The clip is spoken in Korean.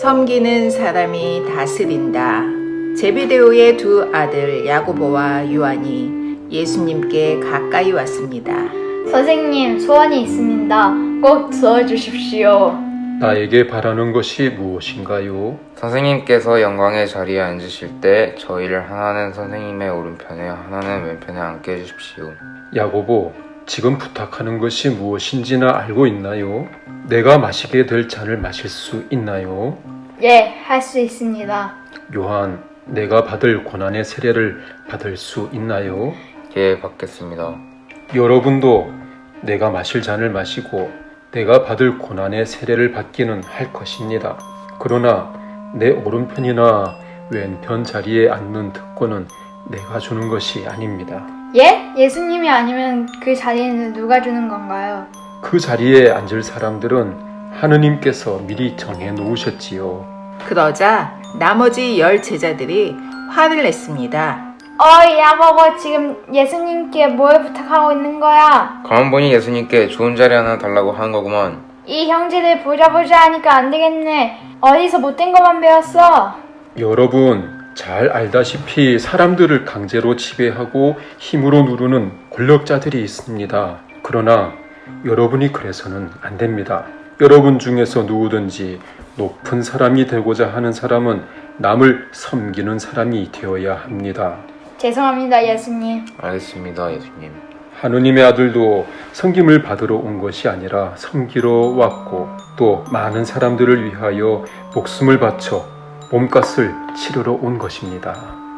섬기는 사람이 다스린다. 제비데오의 두 아들 야고보와 요한이 예수님께 가까이 왔습니다. 선생님, 소원이 있습니다. 꼭 들어주십시오. 나에게 바라는 것이 무엇인가요? 선생님께서 영광의 자리에 앉으실 때 저희를 하나는 선생님의 오른편에 하나는 왼편에 앉게 해주십시오. 야고보, 지금 부탁하는 것이 무엇인지나 알고 있나요? 내가 마시게 될 잔을 마실 수 있나요? 예, 할 수 있습니다. 요한, 내가 받을 고난의 세례를 받을 수 있나요? 예, 받겠습니다. 여러분도 내가 마실 잔을 마시고 내가 받을 고난의 세례를 받기는 할 것입니다. 그러나 내 오른편이나 왼편 자리에 앉는 특권은 내가 주는 것이 아닙니다. 예? 예수님이 아니면 그 자리에는 누가 주는 건가요? 그 자리에 앉을 사람들은 하느님께서 미리 정해 놓으셨지요. 그러자 나머지 열 제자들이 화를 냈습니다. 어이, 야보고 지금 예수님께 뭘 부탁하고 있는 거야? 가만 보니 예수님께 좋은 자리 하나 달라고 하는 거구만. 이 형제들 보자 보자 하니까 안 되겠네. 어디서 못된 것만 배웠어? 여러분 잘 알다시피 사람들을 강제로 지배하고 힘으로 누르는 권력자들이 있습니다. 그러나 여러분이 그래서는 안 됩니다. 여러분 중에서 누구든지 높은 사람이 되고자 하는 사람은 남을 섬기는 사람이 되어야 합니다. 죄송합니다, 예수님. 알겠습니다, 예수님. 하느님의 아들도 섬김을 받으러 온 것이 아니라 섬기러 왔고 또 많은 사람들을 위하여 목숨을 바쳐 몸값을 치르러 온 것입니다.